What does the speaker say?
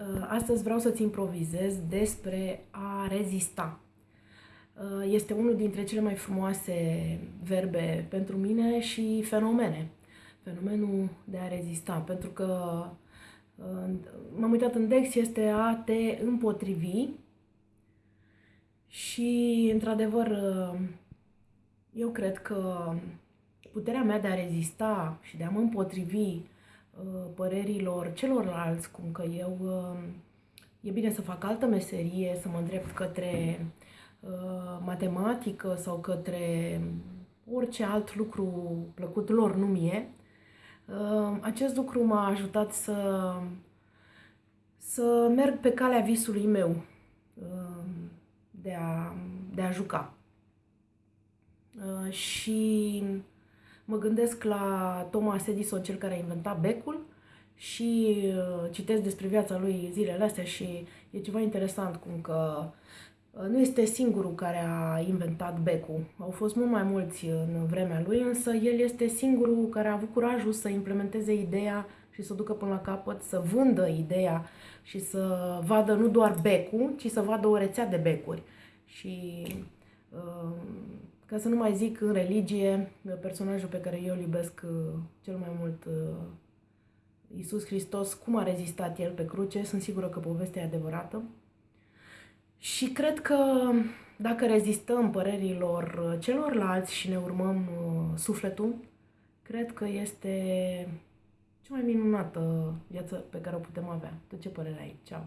Uh, astăzi vreau să-ți improvizez despre a rezista. Uh, este unul dintre cele mai frumoase verbe pentru mine și fenomene. Fenomenul de a rezista, pentru că uh, m-am uitat în Dex, este a te împotrivi și, într-adevăr, eu cred că puterea mea de a rezista și de a mă împotrivi Uh, părerilor celorlalți, cum că eu uh, e bine să fac altă meserie, să mă îndrept către uh, matematică sau către orice alt lucru plăcut lor, nu mie. Acest lucru m-a ajutat să, să merg pe calea visului meu de a, de a juca. Și mă gândesc la Thomas Edison, cel care a inventat becul și uh, citesc despre viața lui zilele astea și e ceva interesant cum că uh, nu este singurul care a inventat becul. Au fost mult mai mulți în vremea lui, însă el este singurul care a avut curajul să implementeze ideea și să ducă până la capăt, să vândă ideea și să vadă nu doar becul, ci să vadă o rețea de becuri. Și uh, ca să nu mai zic în religie, personajul pe care eu îl iubesc uh, cel mai mult, uh, Iisus Hristos, cum a rezistat el pe cruce, sunt sigură că povestea e adevărată. Și cred că dacă rezistăm părerilor uh, celorlalți și ne urmăm sufletul, cred că este cea mai minunată viață pe care o putem avea. Tu ce părere ai? Ceau!